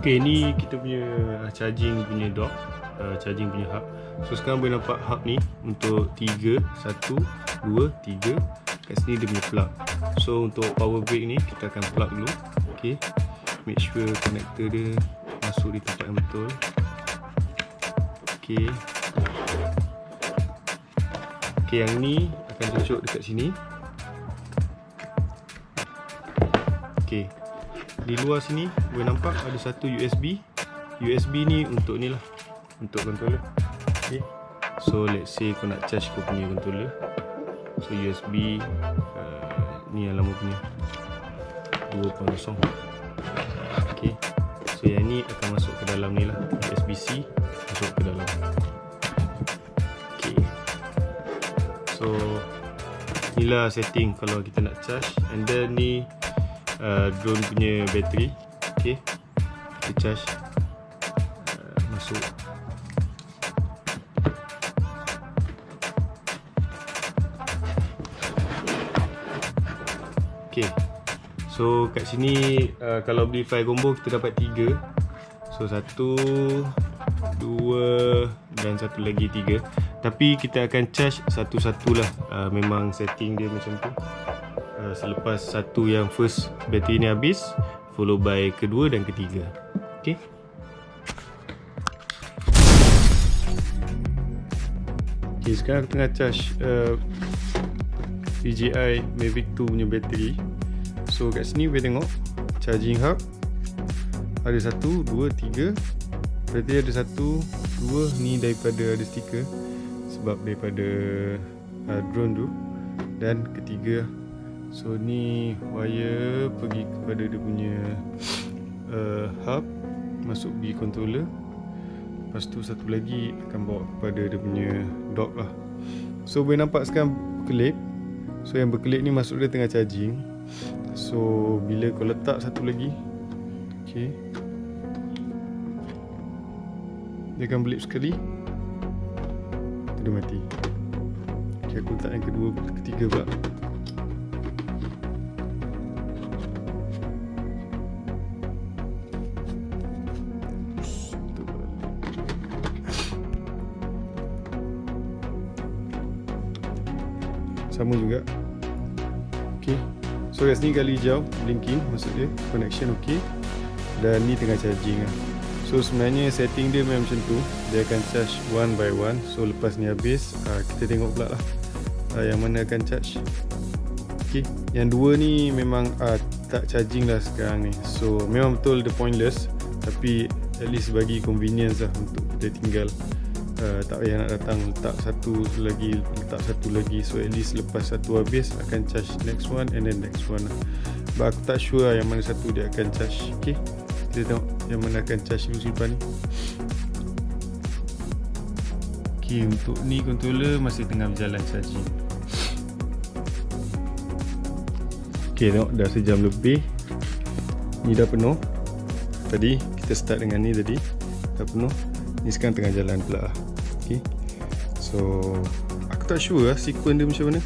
Okay, ni kita punya charging punya dock uh, Charging punya hub. So sekarang boleh nampak hub ni Untuk 3 1, 2, 3 Kat sini dia punya plug. So untuk power brake ni Kita akan plug dulu. Okay Make sure connector dia Masuk di tempat yang betul. Okay Okay yang ni Akan cocok dekat sini. Okay di luar sini boleh nampak ada satu USB USB ni untuk ni lah. Untuk controller. Okay. so let's say kau nak charge kau punya controller. So USB uh, ni yang lama punya. 2.0 ok so yang ni akan masuk ke dalam ni lah. USB-C masuk ke dalam. Ok so inilah setting kalau kita nak charge. And then ni uh, drone punya bateri. Okey kita charge uh, masuk. Okey so kat sini uh, kalau beli file combo kita dapat 3 so satu dua dan satu lagi tiga. Tapi kita akan charge satu-satulah uh, memang setting dia macam tu. Uh, selepas satu yang first bateri ni habis follow by kedua dan ketiga. Okey? Okey sekarang tengah charge uh, DJI Mavic 2 punya bateri so kat sini boleh tengok. Charging hub. Ada satu, dua, tiga. Berarti ada satu, dua ni daripada ada stiker. Sebab daripada uh, drone tu. Dan ketiga So ni wire pergi kepada dia punya uh, hub. Masuk di controller. Lepas tu satu lagi akan bawa kepada dia punya dock lah. So boleh nampak sekarang berkelip. So yang berkelip ni masuk dia tengah charging So bila kau letak satu lagi Okay Dia akan berkelip sekali. Dia mati. Okay aku letak yang kedua ketiga pula. Sama juga so kat sini gali hijau blinking maksud dia connection ok dan ni tengah charging lah. So sebenarnya setting dia memang macam tu. Dia akan charge one by one. So lepas ni habis uh, kita tengok pula lah uh, yang mana akan charge. Ok yang dua ni memang uh, tak charging lah sekarang ni. So memang betul the pointless. Tapi at least bagi convenience lah untuk kita tinggal uh, tak payah nak datang letak satu lagi letak satu lagi. So at least lepas satu habis akan charge next one and then next one lah. but aku tak sure lah yang mana satu dia akan charge. Ok kita tengok yang mana akan charge simpan ni. Ok untuk ni controller masih tengah berjalan charging. Ok tengok dah sejam lebih. Ni dah penuh. Tadi kita start dengan ni tadi. Dah penuh. Ni sekarang tengah jalan pula lah okay. so aku tak sure lah sequence dia macam mana.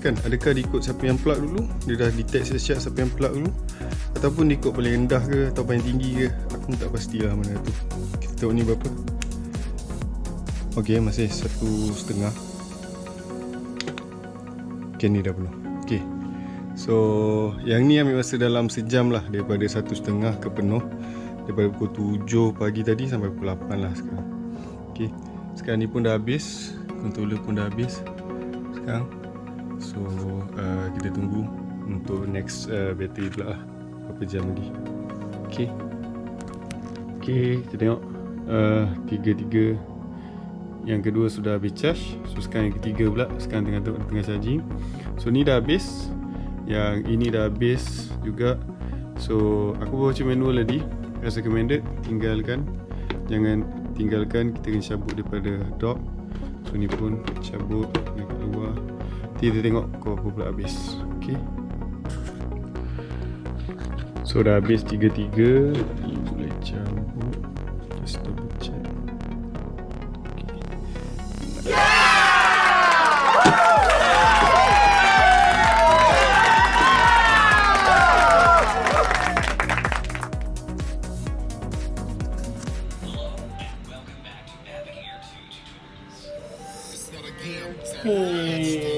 Kan adakah dia ikut siapa yang plug dulu? Dia dah detect siap siapa yang plug dulu? Ataupun dia ikut paling rendah ke atau paling tinggi ke? Aku tak pasti lah mana tu. Kita tengok ni berapa. Ok masih satu setengah. Ok ni dah penuh. Ok so yang ni ambil masa dalam sejam lah daripada satu setengah ke penuh. Daripada pukul 7 pagi tadi sampai pukul 8 lah sekarang. Ok sekarang ni pun dah habis. Controller pun dah habis sekarang. So uh, kita tunggu untuk next uh, battery pula lah. Berapa jam lagi? Ok ok kita tengok. Uh, tiga-tiga. Yang kedua sudah habis charge. So sekarang yang ketiga pula. Sekarang tengah tengah charging. So ni dah habis. Yang ini dah habis juga. So aku baca manual tadi. As recommended tinggalkan. Jangan tinggalkan kita kena cabut daripada dock. So ni pun cabut dekat keluar. Nanti kita tengok kau apa pula habis. Ok so dah habis tiga-tiga. Boleh cabut. Let's double check. 你